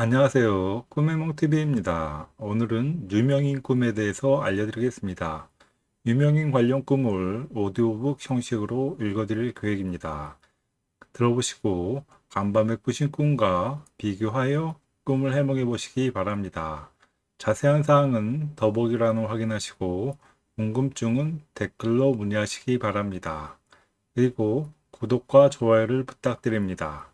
안녕하세요. 꿈의몽TV입니다. 오늘은 유명인 꿈에 대해서 알려드리겠습니다. 유명인 관련 꿈을 오디오북 형식으로 읽어드릴 계획입니다. 들어보시고 간밤에 꾸신 꿈과 비교하여 꿈을 해몽해 보시기 바랍니다. 자세한 사항은 더보기란을 확인하시고 궁금증은 댓글로 문의하시기 바랍니다. 그리고 구독과 좋아요를 부탁드립니다.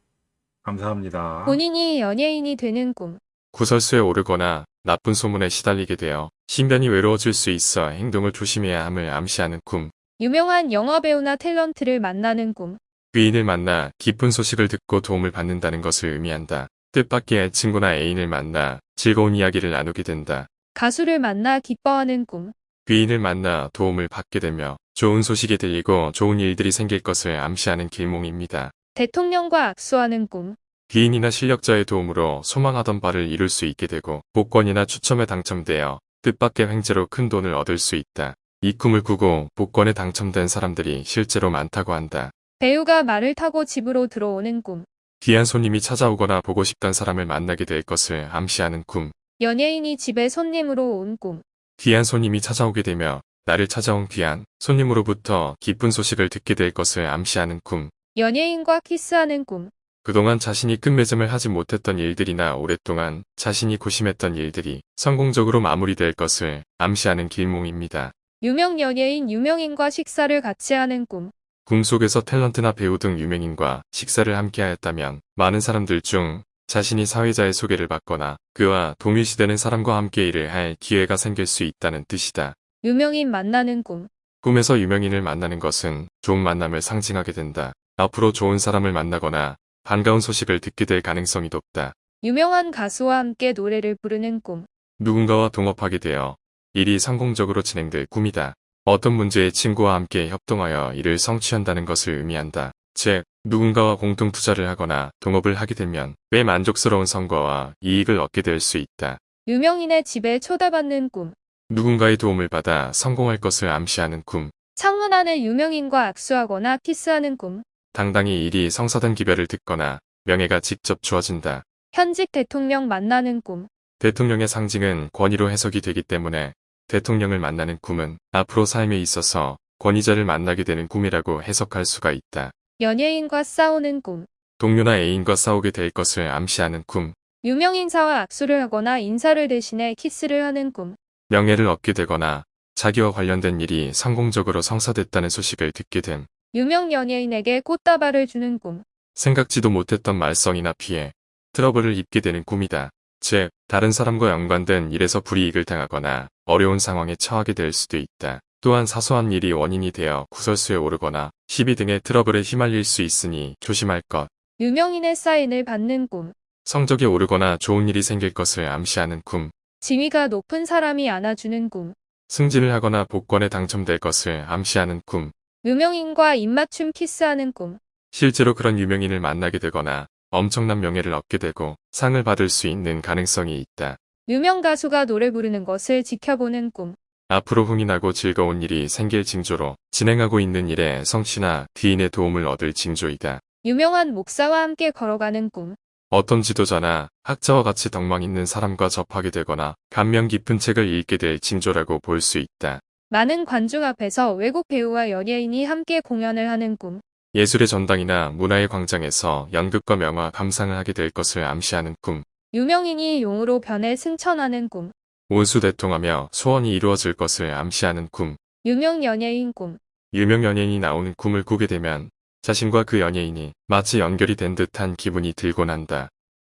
감사합니다. 본인이 연예인이 되는 꿈. 구설수에 오르거나 나쁜 소문에 시달리게 되어 신변이 외로워질 수 있어 행동을 조심해야 함을 암시하는 꿈. 유명한 영화배우나 탤런트를 만나는 꿈. 귀인을 만나 깊은 소식을 듣고 도움을 받는다는 것을 의미한다. 뜻밖의 친구나 애인을 만나 즐거운 이야기를 나누게 된다. 가수를 만나 기뻐하는 꿈. 귀인을 만나 도움을 받게 되며 좋은 소식이 들리고 좋은 일들이 생길 것을 암시하는 길몽입니다. 대통령과 악수하는 꿈. 귀인이나 실력자의 도움으로 소망하던 바를 이룰 수 있게 되고 복권이나 추첨에 당첨되어 뜻밖의 횡재로 큰 돈을 얻을 수 있다. 이 꿈을 꾸고 복권에 당첨된 사람들이 실제로 많다고 한다. 배우가 말을 타고 집으로 들어오는 꿈. 귀한 손님이 찾아오거나 보고 싶던 사람을 만나게 될 것을 암시하는 꿈. 연예인이 집에 손님으로 온 꿈. 귀한 손님이 찾아오게 되며 나를 찾아온 귀한 손님으로부터 기쁜 소식을 듣게 될 것을 암시하는 꿈. 연예인과 키스하는 꿈. 그동안 자신이 끝맺음을 하지 못했던 일들이나 오랫동안 자신이 고심했던 일들이 성공적으로 마무리될 것을 암시하는 길몽입니다. 유명 연예인 유명인과 식사를 같이 하는 꿈. 꿈속에서 탤런트나 배우 등 유명인과 식사를 함께 하였다면 많은 사람들 중 자신이 사회자의 소개를 받거나 그와 동일시되는 사람과 함께 일을 할 기회가 생길 수 있다는 뜻이다. 유명인 만나는 꿈. 꿈에서 유명인을 만나는 것은 좋은 만남을 상징하게 된다. 앞으로 좋은 사람을 만나거나 반가운 소식을 듣게 될 가능성이 높다. 유명한 가수와 함께 노래를 부르는 꿈. 누군가와 동업하게 되어 일이 성공적으로 진행될 꿈이다. 어떤 문제에 친구와 함께 협동하여 일을 성취한다는 것을 의미한다. 즉, 누군가와 공동 투자를 하거나 동업을 하게 되면 꽤 만족스러운 성과와 이익을 얻게 될 수 있다. 유명인의 집에 초대받는 꿈. 누군가의 도움을 받아 성공할 것을 암시하는 꿈. 창문 안에 유명인과 악수하거나 키스하는 꿈. 당당히 일이 성사된 기별을 듣거나 명예가 직접 주어진다. 현직 대통령 만나는 꿈. 대통령의 상징은 권위로 해석이 되기 때문에 대통령을 만나는 꿈은 앞으로 삶에 있어서 권위자를 만나게 되는 꿈이라고 해석할 수가 있다. 연예인과 싸우는 꿈. 동료나 애인과 싸우게 될 것을 암시하는 꿈. 유명 인사와 악수를 하거나 인사를 대신해 키스를 하는 꿈. 명예를 얻게 되거나 자기와 관련된 일이 성공적으로 성사됐다는 소식을 듣게 됨. 유명 연예인에게 꽃다발을 주는 꿈. 생각지도 못했던 말썽이나 피해, 트러블을 입게 되는 꿈이다. 즉, 다른 사람과 연관된 일에서 불이익을 당하거나 어려운 상황에 처하게 될 수도 있다. 또한 사소한 일이 원인이 되어 구설수에 오르거나 시비 등의 트러블에 휘말릴 수 있으니 조심할 것. 유명인의 사인을 받는 꿈. 성적이 오르거나 좋은 일이 생길 것을 암시하는 꿈. 지위가 높은 사람이 안아주는 꿈. 승진을 하거나 복권에 당첨될 것을 암시하는 꿈. 유명인과 입맞춤 키스하는 꿈. 실제로 그런 유명인을 만나게 되거나 엄청난 명예를 얻게 되고 상을 받을 수 있는 가능성이 있다. 유명 가수가 노래 부르는 것을 지켜보는 꿈. 앞으로 흥이 나고 즐거운 일이 생길 징조로 진행하고 있는 일에 성취나 귀인의 도움을 얻을 징조이다. 유명한 목사와 함께 걸어가는 꿈. 어떤 지도자나 학자와 같이 덕망 있는 사람과 접하게 되거나 감명 깊은 책을 읽게 될 징조라고 볼 수 있다. 많은 관중 앞에서 외국 배우와 연예인이 함께 공연을 하는 꿈. 예술의 전당이나 문화의 광장에서 연극과 명화 감상을 하게 될 것을 암시하는 꿈. 유명인이 용으로 변해 승천하는 꿈. 온수 대통하며 소원이 이루어질 것을 암시하는 꿈. 유명 연예인 꿈. 유명 연예인이 나오는 꿈을 꾸게 되면 자신과 그 연예인이 마치 연결이 된 듯한 기분이 들곤 한다.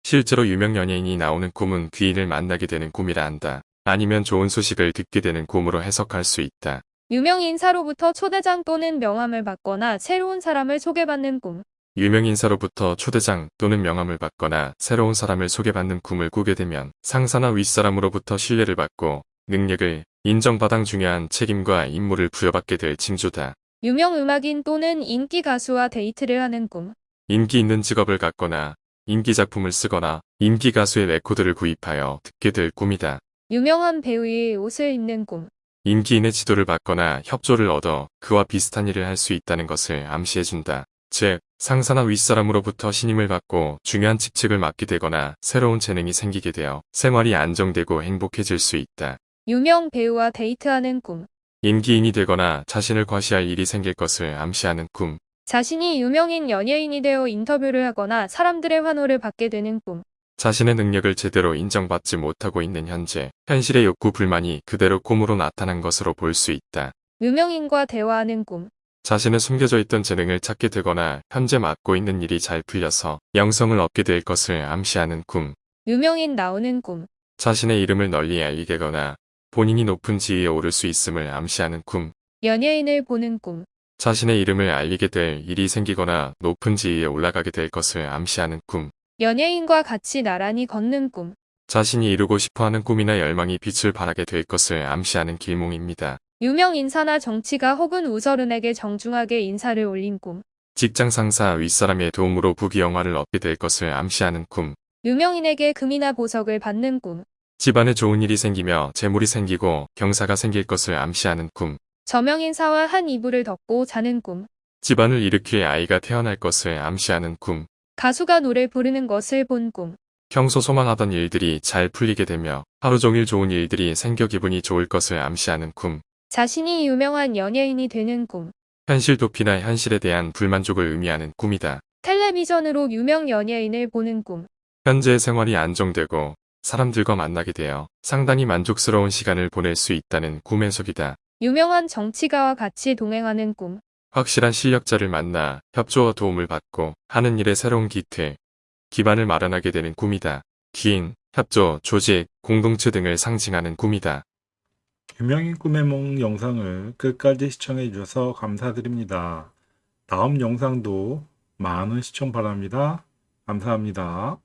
실제로 유명 연예인이 나오는 꿈은 귀인을 만나게 되는 꿈이라 한다. 아니면 좋은 소식을 듣게 되는 꿈으로 해석할 수 있다. 유명 인사로부터 초대장 또는 명함을 받거나 새로운 사람을 소개받는 꿈. 유명 인사로부터 초대장 또는 명함을 받거나 새로운 사람을 소개받는 꿈을 꾸게 되면 상사나 윗사람으로부터 신뢰를 받고 능력을 인정받아 중요한 책임과 임무를 부여받게 될 징조다. 유명 음악인 또는 인기 가수와 데이트를 하는 꿈. 인기 있는 직업을 갖거나 인기 작품을 쓰거나 인기 가수의 레코드를 구입하여 듣게 될 꿈이다. 유명한 배우의 옷을 입는 꿈. 인기인의 지도를 받거나 협조를 얻어 그와 비슷한 일을 할 수 있다는 것을 암시해준다. 즉, 상사나 윗사람으로부터 신임을 받고 중요한 직책을 맡게 되거나 새로운 재능이 생기게 되어 생활이 안정되고 행복해질 수 있다. 유명 배우와 데이트하는 꿈. 인기인이 되거나 자신을 과시할 일이 생길 것을 암시하는 꿈. 자신이 유명인 연예인이 되어 인터뷰를 하거나 사람들의 환호를 받게 되는 꿈. 자신의 능력을 제대로 인정받지 못하고 있는 현재, 현실의 욕구 불만이 그대로 꿈으로 나타난 것으로 볼 수 있다. 유명인과 대화하는 꿈. 자신의 숨겨져 있던 재능을 찾게 되거나 현재 맡고 있는 일이 잘 풀려서 영성을 얻게 될 것을 암시하는 꿈. 유명인 나오는 꿈. 자신의 이름을 널리 알리게거나 본인이 높은 지위에 오를 수 있음을 암시하는 꿈. 연예인을 보는 꿈. 자신의 이름을 알리게 될 일이 생기거나 높은 지위에 올라가게 될 것을 암시하는 꿈. 연예인과 같이 나란히 걷는 꿈. 자신이 이루고 싶어하는 꿈이나 열망이 빛을 발하게 될 것을 암시하는 길몽입니다. 유명 인사나 정치가 혹은 우서른에게 정중하게 인사를 올린 꿈. 직장 상사 윗사람의 도움으로 부귀영화를 얻게 될 것을 암시하는 꿈. 유명인에게 금이나 보석을 받는 꿈. 집안에 좋은 일이 생기며 재물이 생기고 경사가 생길 것을 암시하는 꿈. 저명인사와 한 이불을 덮고 자는 꿈. 집안을 일으킬 아이가 태어날 것을 암시하는 꿈. 가수가 노래 부르는 것을 본 꿈. 평소 소망하던 일들이 잘 풀리게 되며 하루 종일 좋은 일들이 생겨 기분이 좋을 것을 암시하는 꿈. 자신이 유명한 연예인이 되는 꿈. 현실 도피나 현실에 대한 불만족을 의미하는 꿈이다. 텔레비전으로 유명 연예인을 보는 꿈. 현재의 생활이 안정되고 사람들과 만나게 되어 상당히 만족스러운 시간을 보낼 수 있다는 꿈 해석이다. 유명한 정치가와 같이 동행하는 꿈. 확실한 실력자를 만나 협조와 도움을 받고 하는 일에 새로운 기틀, 기반을 마련하게 되는 꿈이다. 기인, 협조, 조직, 공동체 등을 상징하는 꿈이다. 유명인 꿈의梦 영상을 끝까지 시청해 주셔서 감사드립니다. 다음 영상도 많은 시청 바랍니다. 감사합니다.